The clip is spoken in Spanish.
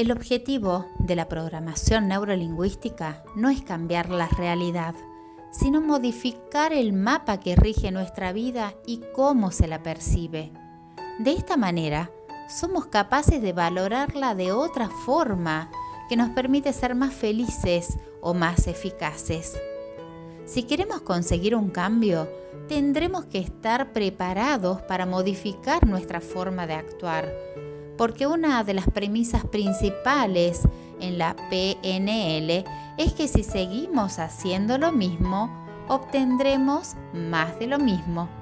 El objetivo de la programación neurolingüística no es cambiar la realidad, sino modificar el mapa que rige nuestra vida y cómo se la percibe. De esta manera, somos capaces de valorarla de otra forma que nos permite ser más felices o más eficaces. Si queremos conseguir un cambio, tendremos que estar preparados para modificar nuestra forma de actuar, porque una de las premisas principales en la PNL es que si seguimos haciendo lo mismo, obtendremos más de lo mismo.